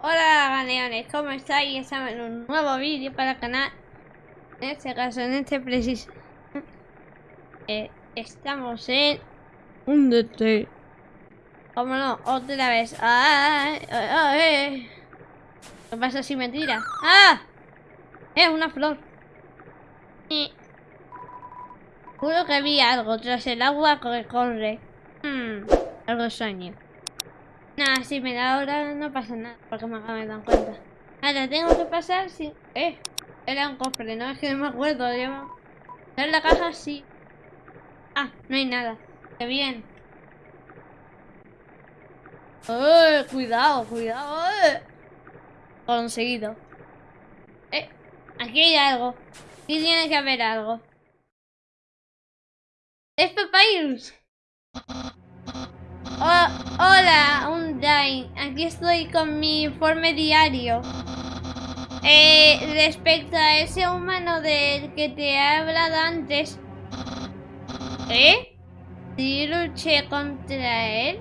Hola ganeones, ¿cómo estáis? Estamos en un nuevo vídeo para el canal En este caso, en este preciso eh, Estamos en un DT ¿Cómo no? Otra vez ¡Ay! ¡Ay! ay! ¿Qué pasa si me tira? ¡Ah! Es una flor y... Juro que vi algo tras el agua que corre hmm, Algo extraño Nada, si me da ahora no pasa nada, porque me acabo de dar cuenta. Ahora tengo que pasar si... Eh, era un cofre, ¿no? Es que no me acuerdo. Yo... En la caja sí. Ah, no hay nada. Qué bien. ¡Eh! Cuidado, cuidado. ¡Eh! Conseguido. Eh, aquí hay algo. Aquí tiene que haber algo. Es Papyrus. Oh, hola, un Dain. Aquí estoy con mi informe diario. Eh, respecto a ese humano del que te he hablado antes. ¿Eh? ¿Sí luché contra él?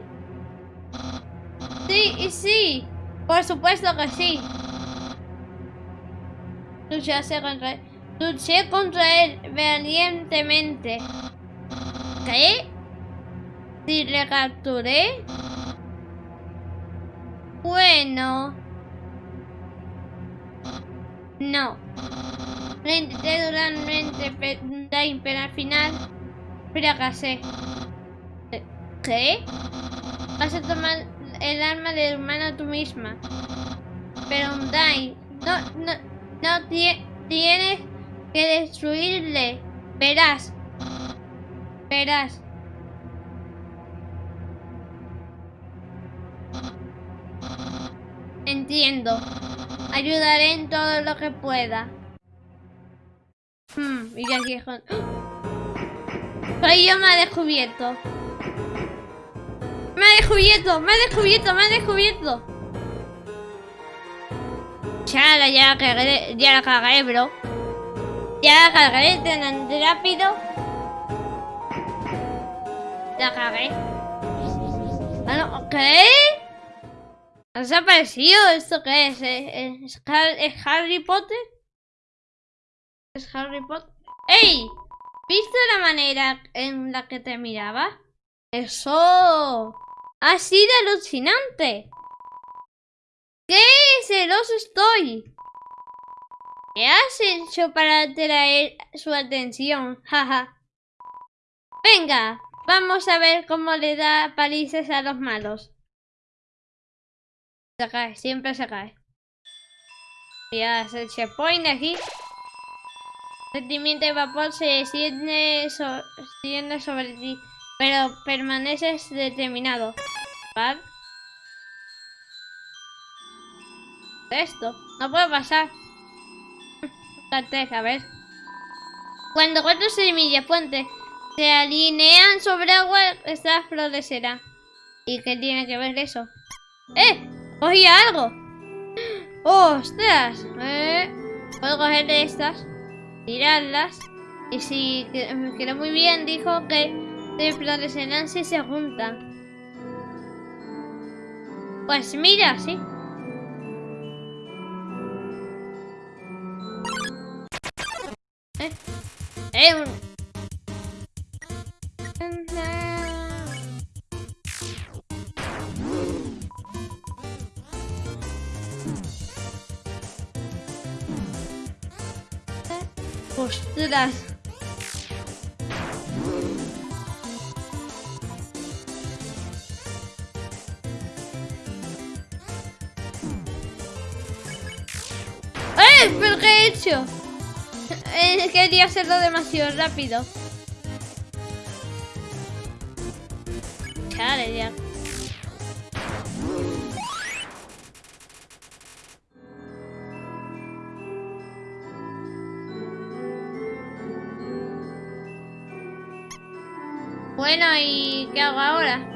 Sí, y sí. Por supuesto que sí. Luché contra él. Luché contra él valientemente. ¿Qué? Si le capturé. Bueno. No. Lo intenté duramente, pero al final fracasé. ¿Qué? Vas a tomar el arma del humano tú misma. Pero Dai, no, no, no tienes que destruirle. Verás. Verás. Entiendo. Ayudaré en todo lo que pueda. Hmm, y aquí. Soy yo me ha descubierto. Me ha descubierto, me ha descubierto, me ha descubierto. Ya, ya la ya la cagué, bro. Ya la cagué tan rápido. La cagué. Ah, no. ¿Ha desaparecido? ¿Esto qué es? ¿Es, Harry Potter? ¿Es Harry Potter? ¡Ey! ¿Viste la manera en la que te miraba? ¡Eso! ¡Ha sido alucinante! ¡Qué celoso estoy! ¿Qué has hecho para atraer su atención? Jaja. Venga, vamos a ver cómo le da palizas a los malos. Se cae, siempre se cae. Ya el checkpoint aquí. Sentimiento de vapor se extiende, sobre ti, pero permaneces determinado. ¿Vale? Esto, no puede pasar. a ver. Cuando cuatro semillas puentes se alinean sobre agua, esta florecerá. ¿Y qué tiene que ver eso? ¡Eh! ¡Cogí algo! ¡Ostras! Eh, puedo coger estas, tirarlas. Y si me quedó muy bien, dijo que de florecerán si se juntan. Pues mira, sí. Eh, eh, ¡Ostras! ¡Eh! ¿Pero qué he hecho? Eh, quería hacerlo demasiado rápido. ¿Y qué hago ahora?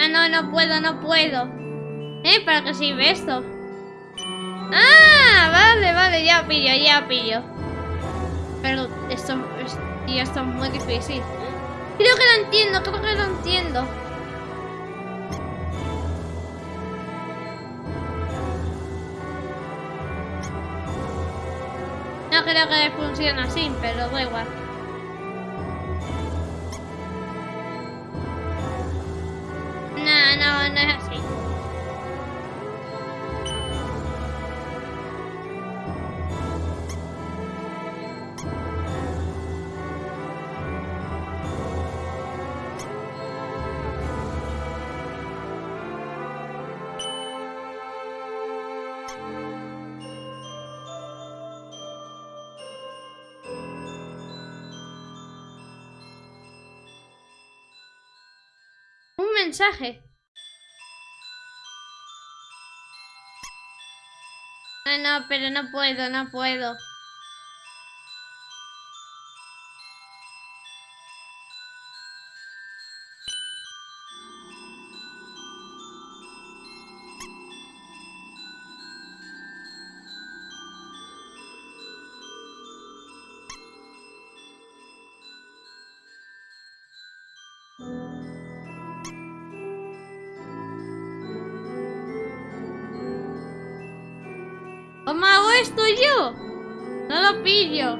Ah, no, no puedo, no puedo. ¿Eh? ¿Para qué sirve esto? Ah, vale, vale, ya pillo, ya pillo. Pero esto, esto, esto es muy difícil. Creo que lo entiendo, creo que lo entiendo. Creo que funcione así, pero da igual. No, no, no es así. Mensaje. No, pero no puedo, no puedo. ¿Cómo hago esto yo? No lo pillo.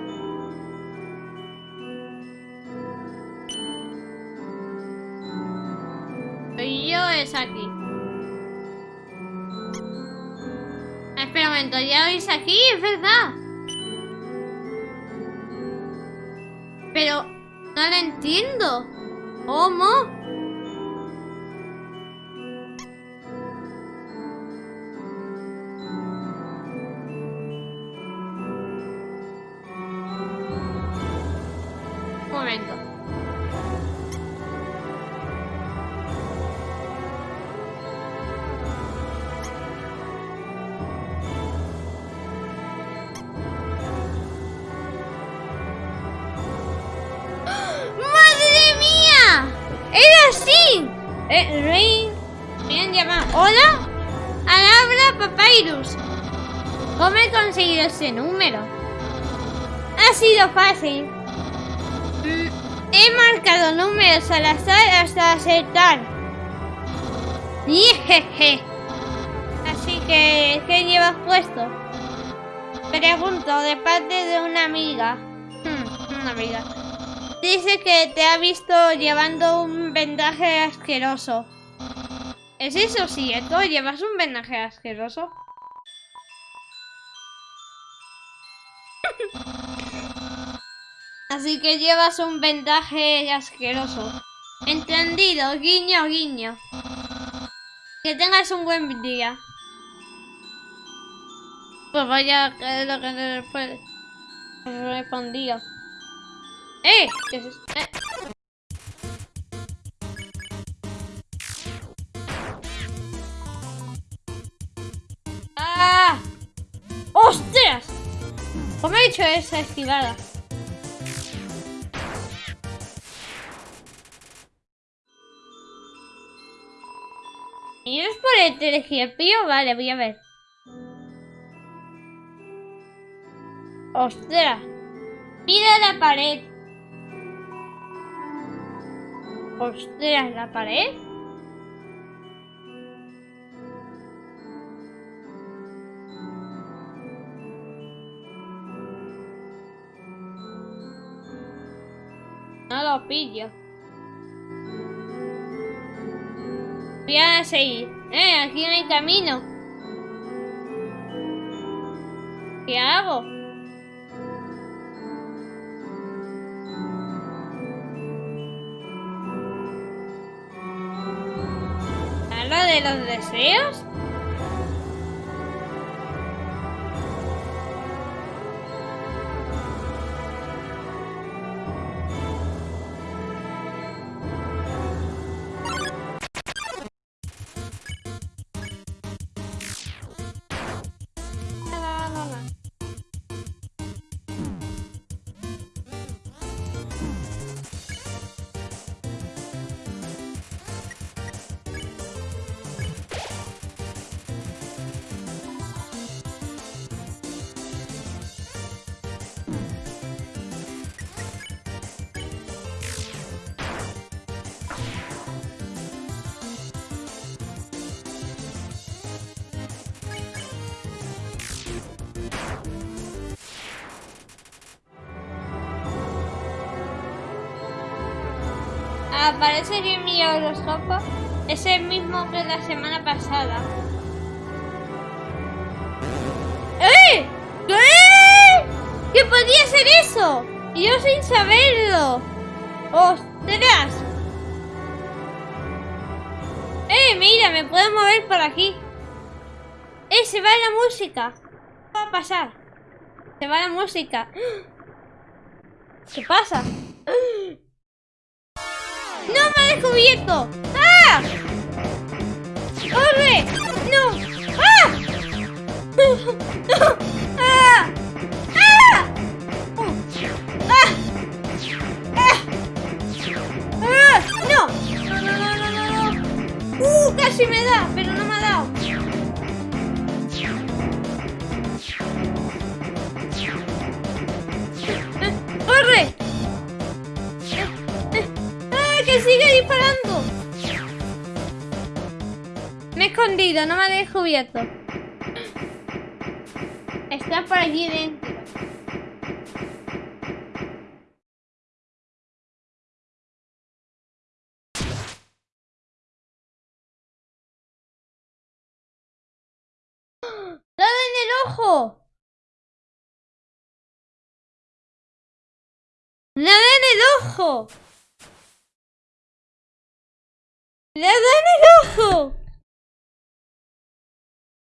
Soy yo es aquí. Espera un momento, ya veis aquí, es verdad. Pero no lo entiendo. ¿Cómo? Eh, Rain. Bien llamado. ¿Hola? Al habla Papyrus. ¿Cómo he conseguido ese número? Ha sido fácil. Mm, He marcado números al azar hasta acertar. Jeje. Así que, ¿qué llevas puesto? Pregunto de parte de una amiga. Hmm, una amiga. Dice que te ha visto llevando un vendaje asqueroso. ¿Es eso cierto? ¿Llevas un vendaje asqueroso? Así que llevas un vendaje asqueroso. Entendido, guiño, guiño. Que tengas un buen día. Pues vaya, que lo que le respondía. ¡Eh! Eh. ¡Ah! ¡Hostias! ¿Cómo he hecho esa esquivada? ¿Y es por el telescopio? Vale, voy a ver. ¡Ostras! Mira la pared. ¡Ostras, la pared! No lo pillo. Voy a seguir. Eh, aquí no hay camino. ¿Qué hago? De los deseos? Aparece que mi horóscopo es el mismo que la semana pasada. ¡Eh! ¿Qué? ¿Qué podía ser eso? Yo sin saberlo. ¡Ostras! ¡Eh! Mira, me puedo mover por aquí. ¡Eh! Se va la música. ¿Qué va a pasar? Se va la música. ¿Qué pasa? ¡No me ha descubierto! ¡Ah! ¡Corre! ¡No! ¡Ah! ¡Ah! ¡Ah! ¡Ah! ¡Ah! ¡Ah! ¡No! ¡No, no, no, no, no! ¡Uh! Casi me da, pero no me ha dado. Que sigue disparando! Me he escondido, no me ha descubierto. Está por allí dentro. ¡Dale en el ojo! ¡Nada en el ojo! ¡Le dado en el ojo!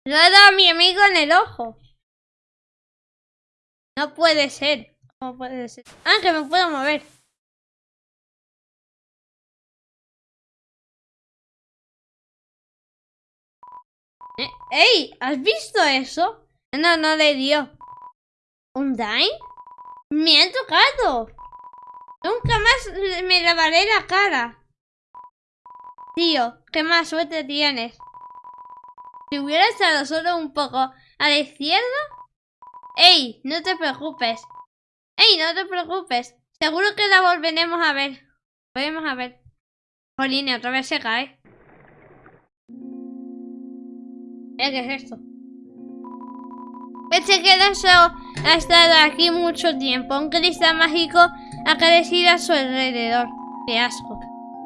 Le dado a mi amigo en el ojo. No puede ser. ¿Cómo puede ser? Ah, que me puedo mover. Eh, ¡Ey! ¿Has visto eso? No, no le dio. ¿Un dime? Me ha tocado. Nunca más me lavaré la cara. Tío, qué más suerte tienes. Si hubiera estado solo un poco a la izquierda... ¡Ey! No te preocupes. ¡Ey! No te preocupes. Seguro que la volveremos a ver. Volvemos a ver. Jolín, otra vez se cae. ¿Qué es esto? Este quedazo ha estado aquí mucho tiempo. Un cristal mágico ha crecido a su alrededor. ¡Qué asco!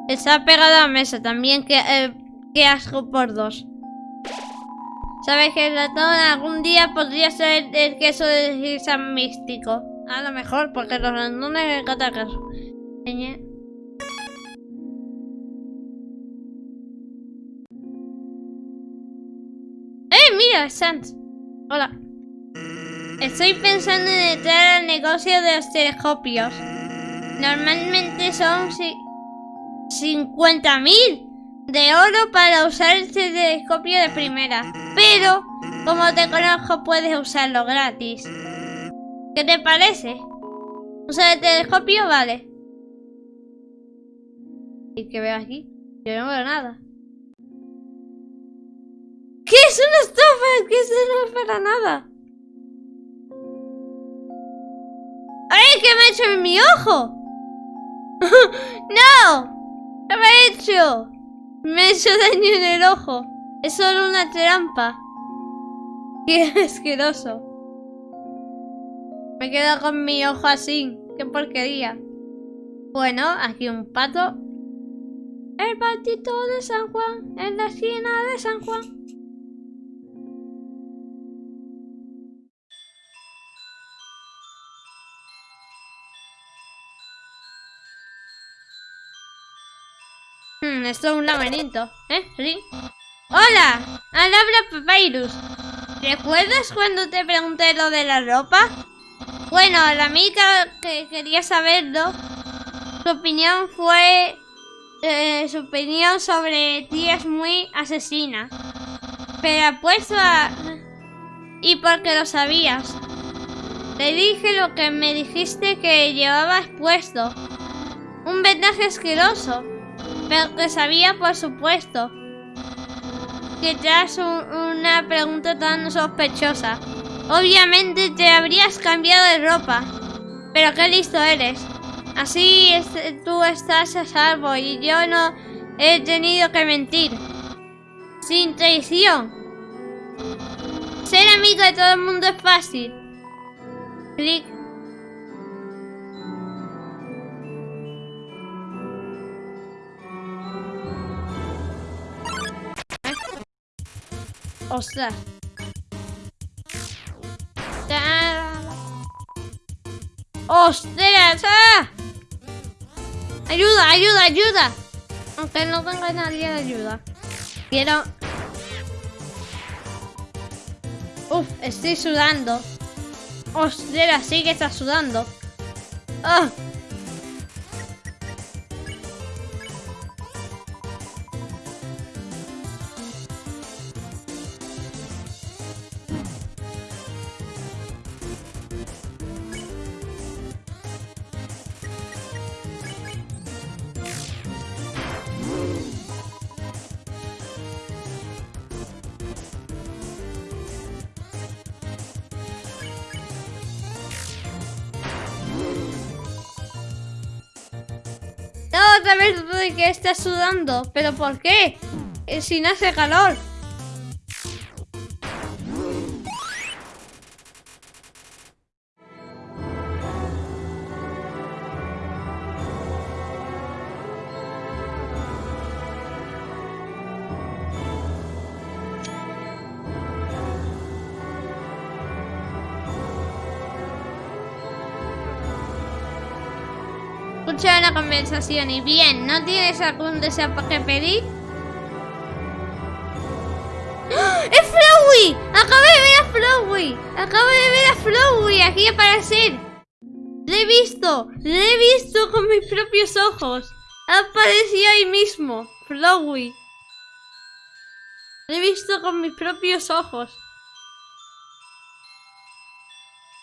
Está pegado a mesa también, que, eh, asco por dos. ¿Sabes que el ratón algún día podría ser el queso de San Místico? A lo mejor, porque los ratones me encanta queso. ¡Eh, mira, Sans! Hola. Estoy pensando en entrar al negocio de los telescopios. Normalmente son 50.000 de oro para usar este telescopio de primera. Pero, como te conozco, puedes usarlo gratis. ¿Qué te parece? ¿Usar el telescopio? Vale. ¿Y qué veo aquí? Yo no veo nada. ¿Qué es una estafa? ¿Qué eso no es para nada? ¡Ay, qué me ha hecho en mi ojo! ¡No! ¿Qué me ha hecho? Me ha hecho daño en el ojo. Es solo una trampa. Qué asqueroso. Me quedo con mi ojo así. Qué porquería. Bueno, aquí un pato. El patito de San Juan. En la esquina de San Juan. Esto es un laberinto. ¿Eh? ¿Sí? ¡Hola! Alabra Papyrus. ¿Recuerdas cuando te pregunté lo de la ropa? Bueno, la amiga que quería saberlo, su opinión fue... Eh, su opinión sobre ti es muy asesina. Pero apuesto a... Y porque lo sabías. Le dije lo que me dijiste que llevabas puesto. Un vendaje asqueroso. Pero que sabía, por supuesto, que te una pregunta tan sospechosa. Obviamente te habrías cambiado de ropa. Pero qué listo eres. Así tú estás a salvo y yo no he tenido que mentir. Sin traición. Ser amigo de todo el mundo es fácil. Clic. Ostras. ¡Ostras! ¡Ah! ¡Ayuda, ayuda, ayuda! Aunque no tenga nadie de ayuda. Quiero... Uf, estoy sudando. Ostras, sí que está sudando. ¡Ah! Otra vez de que está sudando. ¿Pero por qué? Eh, si no hace calor. Conversación y bien, ¿no tienes algún deseo que pedir? ¡Ah! ¡Es Flowey! ¡Acabo de ver a Flowey! ¡Acabo de ver a Flowey aquí aparecer! ¡Le he visto! ¡Le he visto con mis propios ojos! Ha aparecido ahí mismo, Flowey. ¡Le he visto con mis propios ojos.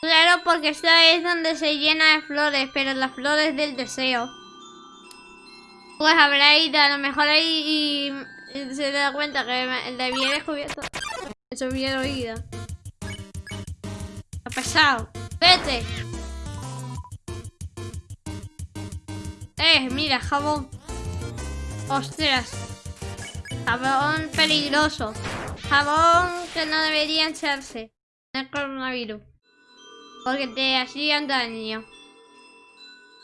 Claro, porque esta es donde se llena de flores, pero las flores del deseo. Pues habrá ido, a lo mejor ahí y, se da cuenta que le había descubierto. Eso hubiera oído. Ha pesado. Vete. Eh, mira, jabón. Ostras. Jabón peligroso. Jabón que no debería echarse. El coronavirus. Porque te hacían daño.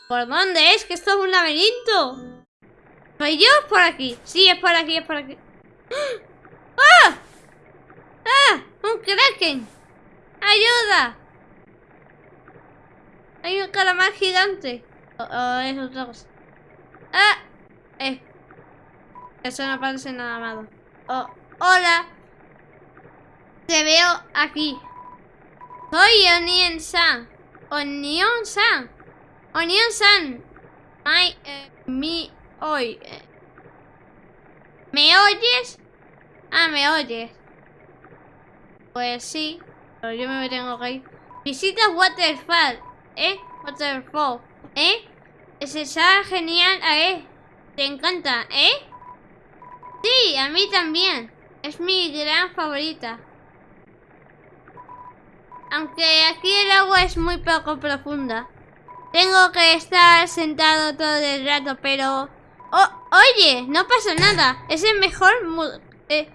¿Por dónde es? Que esto es un laberinto. ¿Soy yo? ¿Por aquí? Sí, es por aquí, es por aquí. ¡Ah! ¡Ah! ¡Un kraken! ¡Ayuda! Hay un calamar gigante. Oh, oh. ¡Ah! Eh. Eso no parece nada malo. Oh, hola. Te veo aquí. Soy Onion-san. Onion-san. Onion-san. Ay, eh, mi, hoy. ¿Me oyes? Ah, ¿me oyes? Pues sí, pero yo me tengo que ir. Visita Waterfall, ¿eh? Waterfall, ¿eh? Es esa genial, ¿eh? Te encanta, ¿eh? Sí, a mí también. Es mi gran favorita. Aunque aquí el agua es muy poco profunda. Tengo que estar sentado todo el rato, pero... Oye, no pasa nada. Es el mejor eh,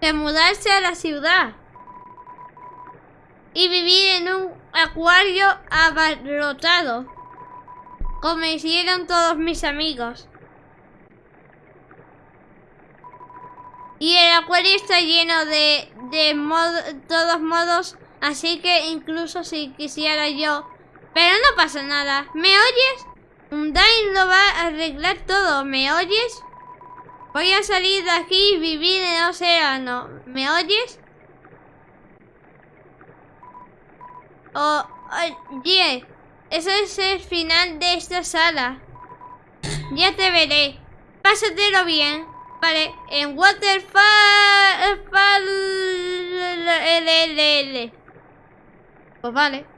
que mudarse a la ciudad. Y vivir en un acuario abarrotado. Como hicieron todos mis amigos. Y el acuario está lleno de, de todos modos Así que incluso si quisiera yo... Pero no pasa nada. ¿Me oyes? Undyne lo va a arreglar todo. ¿Me oyes? Voy a salir de aquí y vivir en el océano. ¿Me oyes? Oh, oye, eso es el final de esta sala. Ya te veré. Pásatelo bien. Vale, en Waterfall... L, L, L. Pues vale.